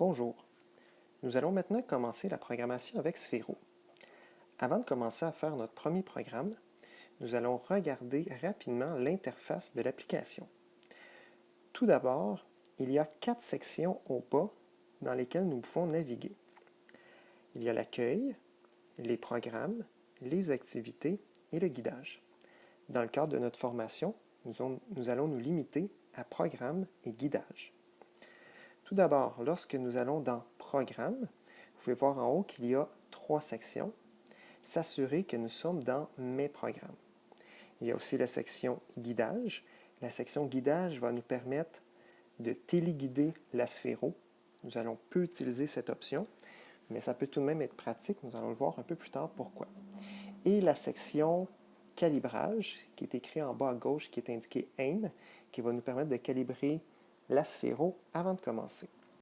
Bonjour. Nous allons maintenant commencer la programmation avec Sphero. Avant de commencer à faire notre premier programme, nous allons regarder rapidement l'interface de l'application. Tout d'abord, il y a quatre sections au bas dans lesquelles nous pouvons naviguer. Il y a l'accueil, les programmes, les activités et le guidage. Dans le cadre de notre formation, nous, allons nous limiter à programme et guidage. Tout d'abord, lorsque nous allons dans Programme, vous pouvez voir en haut qu'il y a trois sections. S'assurer que nous sommes dans Mes programmes. Il y a aussi la section Guidage. La section Guidage va nous permettre de téléguider la sphéro. Nous allons peu utiliser cette option, mais ça peut tout de même être pratique. Nous allons le voir un peu plus tard pourquoi. Et la section calibrage, qui est écrit en bas à gauche, qui est indiqué AIM, qui va nous permettre de calibrer la sphéro avant de commencer.